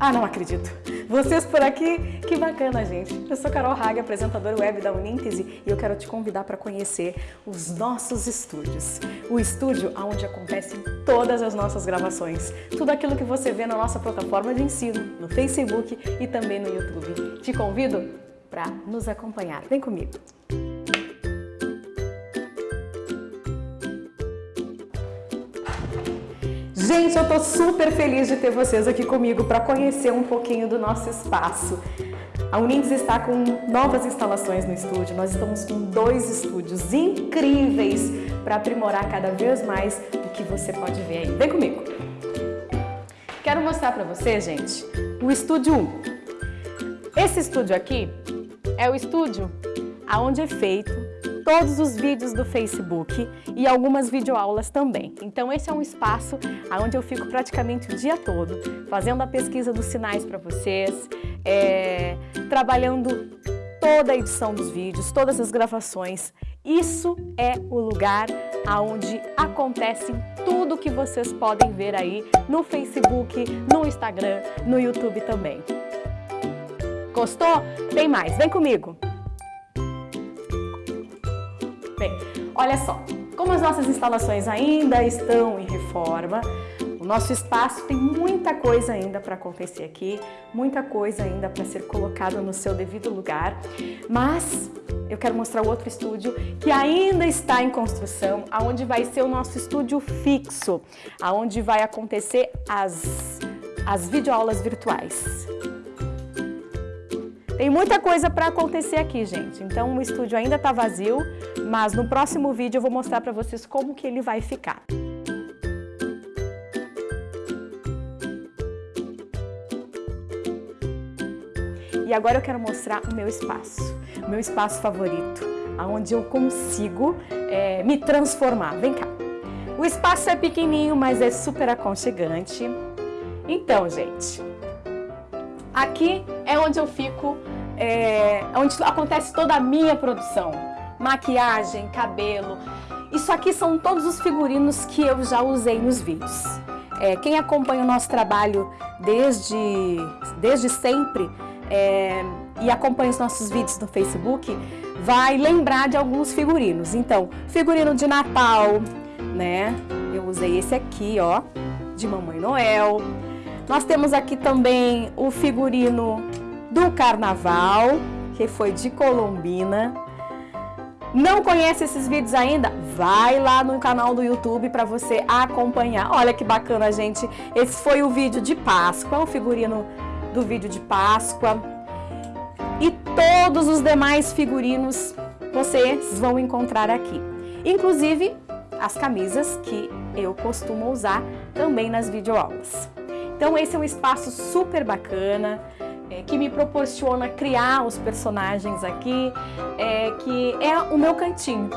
Ah, não acredito. Vocês por aqui, que bacana, gente. Eu sou Carol Haga, apresentadora web da Uníntese e eu quero te convidar para conhecer os nossos estúdios. O estúdio onde acontecem todas as nossas gravações. Tudo aquilo que você vê na nossa plataforma de ensino, no Facebook e também no YouTube. Te convido para nos acompanhar. Vem comigo. Gente, eu tô super feliz de ter vocês aqui comigo para conhecer um pouquinho do nosso espaço. A Unindes está com novas instalações no estúdio, nós estamos com dois estúdios incríveis para aprimorar cada vez mais o que você pode ver aí. Vem comigo! Quero mostrar para você, gente, o estúdio 1. Esse estúdio aqui é o estúdio aonde é feito todos os vídeos do Facebook e algumas videoaulas também. Então esse é um espaço onde eu fico praticamente o dia todo, fazendo a pesquisa dos sinais para vocês, é, trabalhando toda a edição dos vídeos, todas as gravações. Isso é o lugar onde acontece tudo que vocês podem ver aí no Facebook, no Instagram, no YouTube também. Gostou? Tem mais, vem comigo! Bem, olha só, como as nossas instalações ainda estão em reforma, o nosso espaço tem muita coisa ainda para acontecer aqui, muita coisa ainda para ser colocada no seu devido lugar, mas eu quero mostrar outro estúdio que ainda está em construção, aonde vai ser o nosso estúdio fixo, aonde vai acontecer as, as videoaulas virtuais. Tem muita coisa para acontecer aqui, gente. Então o estúdio ainda está vazio, mas no próximo vídeo eu vou mostrar para vocês como que ele vai ficar. E agora eu quero mostrar o meu espaço, o meu espaço favorito, onde eu consigo é, me transformar. Vem cá. O espaço é pequenininho, mas é super aconchegante. Então, gente, Aqui é onde eu fico, é, onde acontece toda a minha produção. Maquiagem, cabelo. Isso aqui são todos os figurinos que eu já usei nos vídeos. É, quem acompanha o nosso trabalho desde, desde sempre é, e acompanha os nossos vídeos no Facebook, vai lembrar de alguns figurinos. Então, figurino de Natal, né? Eu usei esse aqui, ó, de Mamãe Noel. Nós temos aqui também o figurino do Carnaval, que foi de Colombina. Não conhece esses vídeos ainda? Vai lá no canal do YouTube para você acompanhar. Olha que bacana, gente. Esse foi o vídeo de Páscoa, o figurino do vídeo de Páscoa. E todos os demais figurinos vocês vão encontrar aqui. Inclusive as camisas que eu costumo usar também nas videoaulas. Então esse é um espaço super bacana, é, que me proporciona criar os personagens aqui, é, que é o meu cantinho.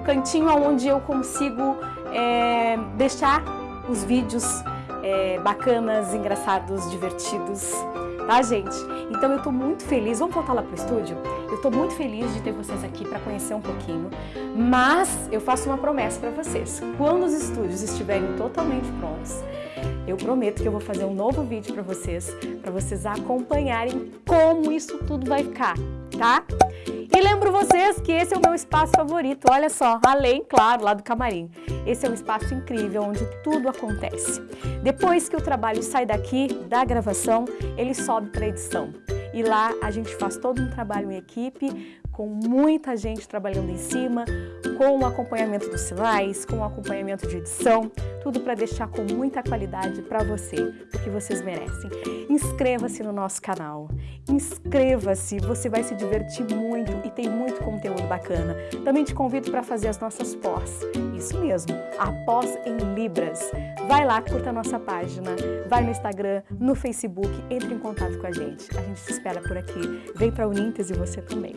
O cantinho onde eu consigo é, deixar os vídeos é, bacanas, engraçados, divertidos, tá gente? Então eu tô muito feliz, vamos voltar lá pro estúdio? Eu tô muito feliz de ter vocês aqui para conhecer um pouquinho, mas eu faço uma promessa para vocês. Quando os estúdios estiverem totalmente prontos, eu prometo que eu vou fazer um novo vídeo para vocês, para vocês acompanharem como isso tudo vai ficar, tá? E lembro vocês que esse é o meu espaço favorito, olha só, além, claro, lá do camarim. Esse é um espaço incrível onde tudo acontece. Depois que o trabalho sai daqui, da gravação, ele sobe para edição. E lá a gente faz todo um trabalho em equipe, com muita gente trabalhando em cima, com o acompanhamento dos sinais, com o acompanhamento de edição, tudo para deixar com muita qualidade para você, porque vocês merecem. Inscreva-se no nosso canal, inscreva-se, você vai se divertir muito e tem muito conteúdo bacana. Também te convido para fazer as nossas pós, isso mesmo, a pós em Libras. Vai lá, curta a nossa página, vai no Instagram, no Facebook, entre em contato com a gente. A gente te espera por aqui. Vem para a Unintes e você também.